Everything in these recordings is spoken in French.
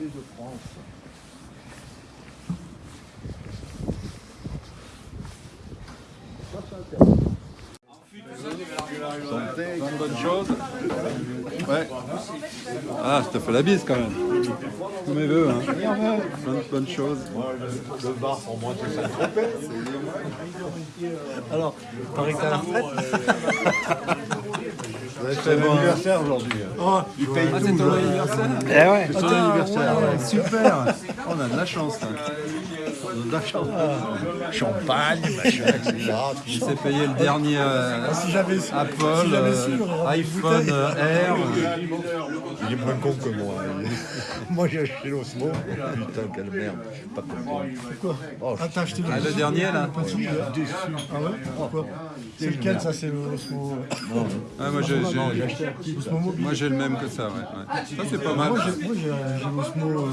français de France. Santé, plein de bonnes choses. Ouais. Ah, je te fais la bise quand même. Tous mes voeux, hein. Plein de bonnes choses. Le bar, pour moi, c'est ça. Alors, paraît que t'as la retraite? C'est l'anniversaire aujourd'hui. Oh, Il paye Ah, tout. c'est ton là. anniversaire eh ouais. C'est anniversaire. ouais. Super On a de la chance là. On a de la chance. Champagne, machin, etc. Il s'est payé le dernier euh, Si su, Apple, si euh, iPhone euh, Air. Il est moins con que moi. Moi, j'ai acheté l'Osmo. Putain, quelle merde. Pas comme moi. Oh, Ah, t'as acheté le Ah, le dernier là Pas déçu. Ah ouais Pourquoi C'est lequel ça C'est le Osmo Ah, moi j'ai moi, j'ai le même que ça, ouais. ouais. Ça c'est pas mal. Moi j'ai l'Osmo. euh,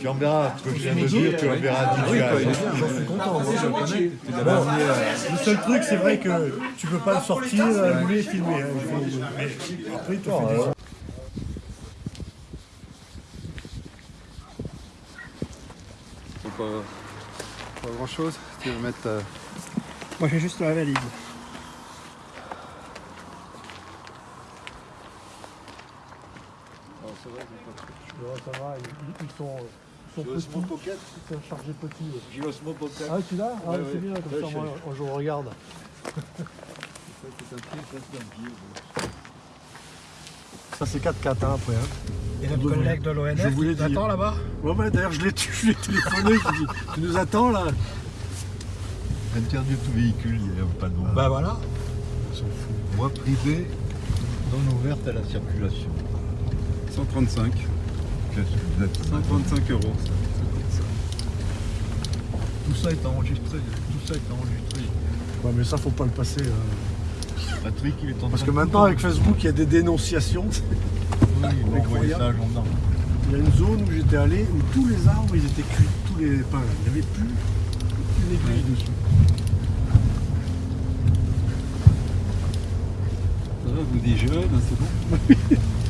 Tu en verras ce que je viens de dire, tu en verras Oui, différent. bien. J'en suis content. moi, je le connais. Euh, Le seul truc, c'est vrai que tu peux pas le sortir, allumer et filmer. hein. Mais Après, tu fais du faut pas, pas grand chose. Tu veux mettre. euh, Moi, j'ai juste la valise. Ça va, ils, ils sont, ils sont petits, Pocket ils sont chargés petits. J'ai l'Osmo Pocket. Ah, tu l'as Ah, Ouais, c'est ouais. bien, comme Ouais, ça, moi, je regarde. Ça, c'est 4-4 hein, après. Hein. Et notre collègue de l'ONF, t'attends là-bas Ouais, ouais, d'ailleurs, je l'ai je l'ai téléphoné, je lui ai dit, tu nous attends là Interdit tout véhicule, il n'y a pas de nom. Bah voilà. Ils sont fous. Voie privée, non ouverte à la circulation. 135. Qu'est-ce que vous êtes 135 euros. Tout ça est enregistré. Tout ça est enregistré. Ouais, mais ça, faut pas le passer. hein. Patrick, il est en Parce train que de maintenant, avec Facebook, il y a des dénonciations. Oui, ils vont envoyer ça à gendarme. Il y a une zone où j'étais allé où tous les arbres, ils étaient cuits, tous les pins. Il n'y avait plus une aiguille dessus. Ça va, vous dites jeune, c'est bon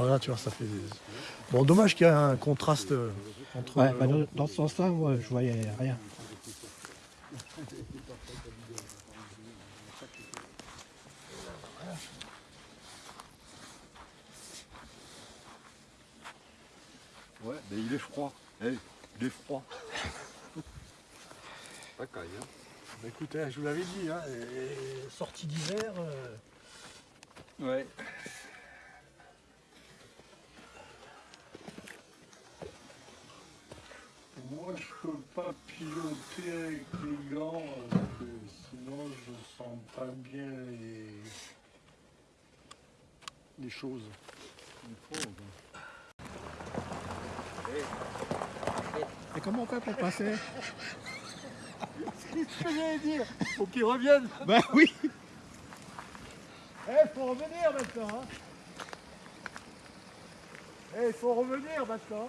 Non, là, tu vois, ça fait. Bon, dommage qu'il y ait un contraste entre. Ouais, bah, dans, dans ce sens-là, moi, je voyais rien. Ouais, mais il est froid. Eh, il est froid. Pas caille, hein. bah, écoutez, je vous l'avais dit, hein, sortie d'hiver. euh, Ouais. Je peux pas piloter avec les gants, parce que sinon je sens pas bien les, les choses. Et comment on fait pour passer? C'est ce que j'allais dire, faut qu'ils reviennent. Bah oui Eh, faut revenir maintenant. Hein. Eh, faut revenir maintenant.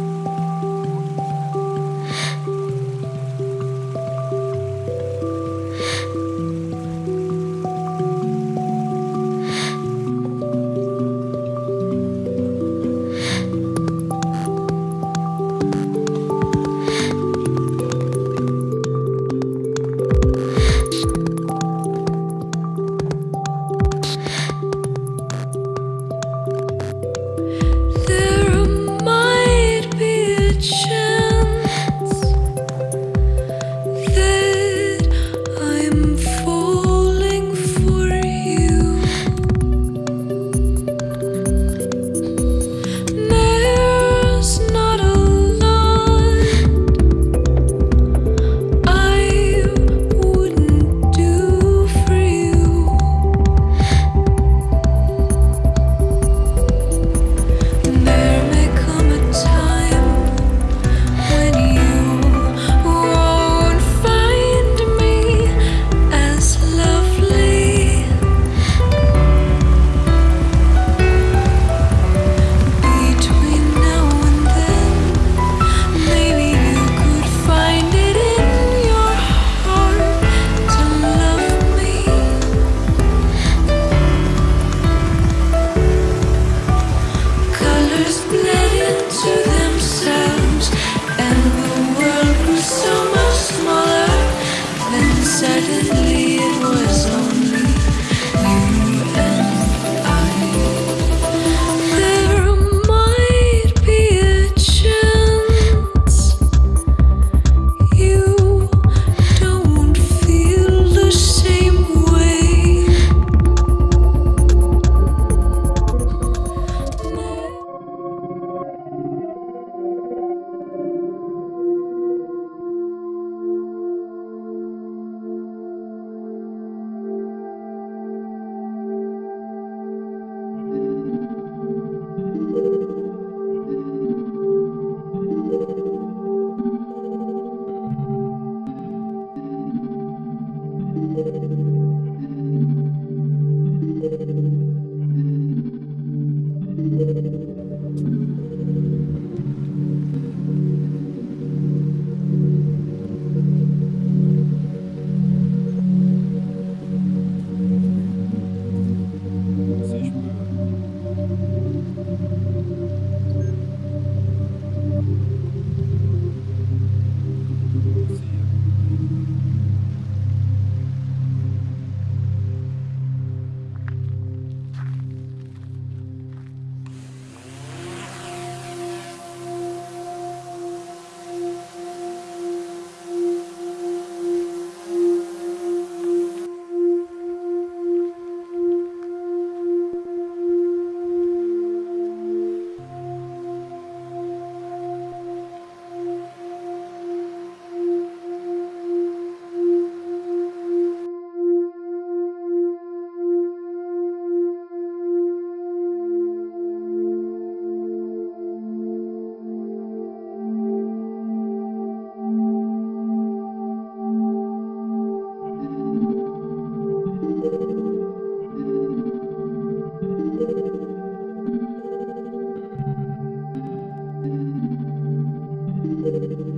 Thank you.